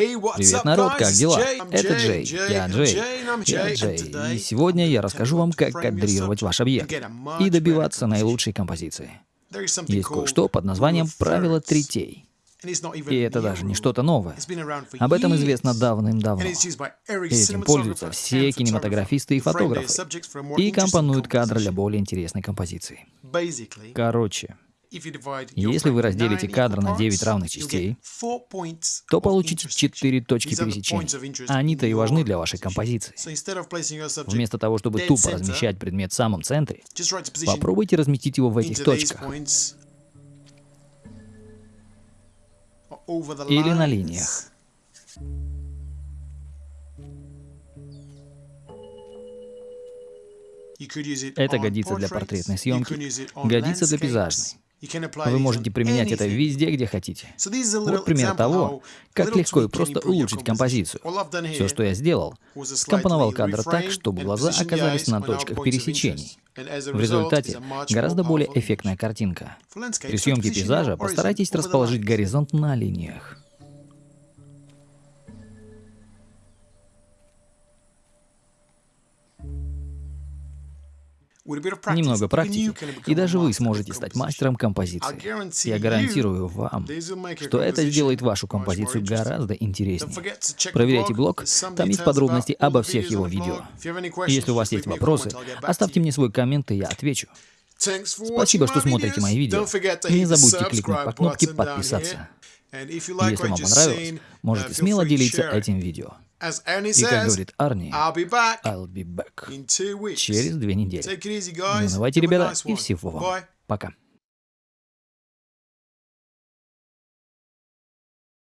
Привет, народ, как дела? Это Джей, я Джей, я Джей, и сегодня я расскажу вам, как кадрировать ваш объект и добиваться наилучшей композиции. Есть кое-что под названием «Правило третей». И это даже не что-то новое. Об этом известно давным-давно. Этим пользуются все кинематографисты и фотографы. И компонуют кадр для более интересной композиции. Короче, если вы разделите кадр на 9 равных частей, то получите 4 точки пересечения. Они-то и важны для вашей композиции. Вместо того, чтобы тупо размещать предмет в самом центре, попробуйте разместить его в этих точках. Или на линиях. Это годится для портретной съемки, годится для пейзажной. Вы можете применять это везде, где хотите. Вот пример того, как легко и просто улучшить композицию. Все, что я сделал, скомпоновал кадр так, чтобы глаза оказались на точках пересечений. В результате гораздо более эффектная картинка. При съемке пейзажа постарайтесь расположить горизонт на линиях. Немного практики, и даже вы сможете стать мастером композиции. Я гарантирую вам, что это сделает вашу композицию гораздо интереснее. Проверяйте блог, там есть подробности обо всех его видео. И если у вас есть вопросы, оставьте мне свой коммент, и я отвечу. Спасибо, что смотрите мои видео. Не забудьте кликнуть по кнопке «Подписаться». Если вам понравилось, можете смело делиться этим видео. И как говорит Арни, I'll be back через две недели. Ну, давайте, ребята, и всего вам. Пока.